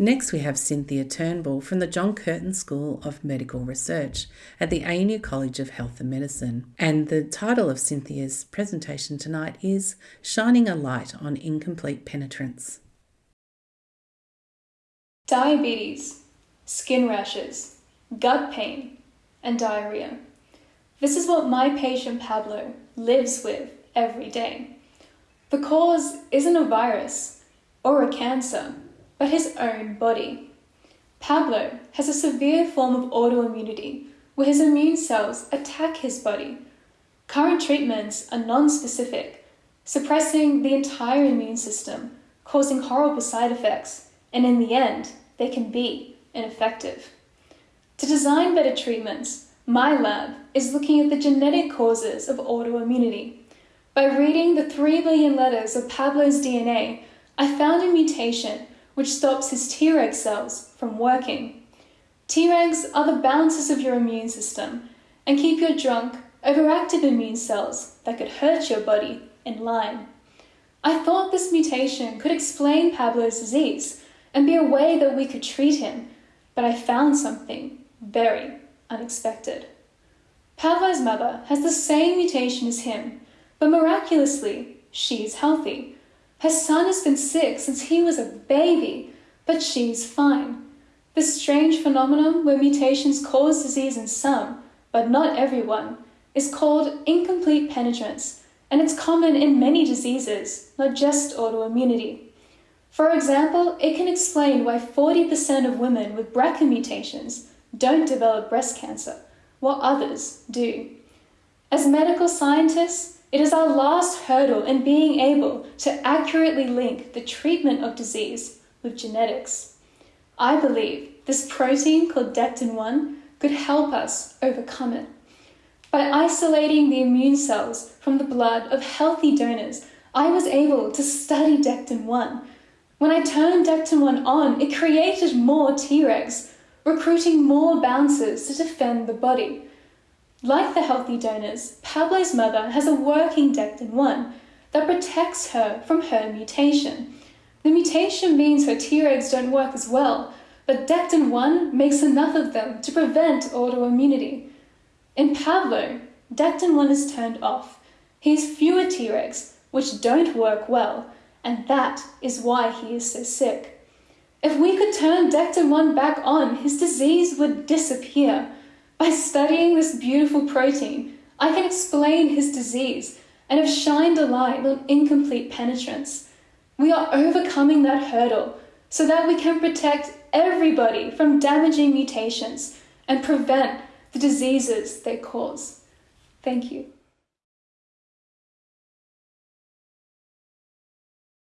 Next, we have Cynthia Turnbull from the John Curtin School of Medical Research at the ANU College of Health and Medicine. And the title of Cynthia's presentation tonight is Shining a Light on Incomplete Penetrance. Diabetes, skin rashes, gut pain, and diarrhea. This is what my patient Pablo lives with every day. The cause isn't a virus or a cancer but his own body. Pablo has a severe form of autoimmunity where his immune cells attack his body. Current treatments are non-specific, suppressing the entire immune system, causing horrible side effects, and in the end, they can be ineffective. To design better treatments, my lab is looking at the genetic causes of autoimmunity. By reading the 3 billion letters of Pablo's DNA, I found a mutation which stops his Treg cells from working. Tregs are the bouncers of your immune system and keep your drunk, overactive immune cells that could hurt your body in line. I thought this mutation could explain Pablo's disease and be a way that we could treat him, but I found something very unexpected. Pablo's mother has the same mutation as him, but miraculously, she's healthy. Her son has been sick since he was a baby, but she's fine. This strange phenomenon where mutations cause disease in some, but not everyone, is called incomplete penetrance, and it's common in many diseases, not just autoimmunity. For example, it can explain why 40% of women with BRCA mutations don't develop breast cancer, while others do. As medical scientists, it is our last hurdle in being able to accurately link the treatment of disease with genetics. I believe this protein called Dectin-1 could help us overcome it. By isolating the immune cells from the blood of healthy donors, I was able to study Dectin-1. When I turned Dectin-1 on, it created more Tregs, recruiting more bouncers to defend the body. Like the healthy donors, Pablo's mother has a working Dectin-1 that protects her from her mutation. The mutation means her Tregs don't work as well, but Dectin-1 makes enough of them to prevent autoimmunity. In Pablo, Dectin-1 is turned off. He has fewer Tregs, which don't work well, and that is why he is so sick. If we could turn Dectin-1 back on, his disease would disappear. By studying this beautiful protein, I can explain his disease and have shined a light on incomplete penetrance. We are overcoming that hurdle so that we can protect everybody from damaging mutations and prevent the diseases they cause. Thank you.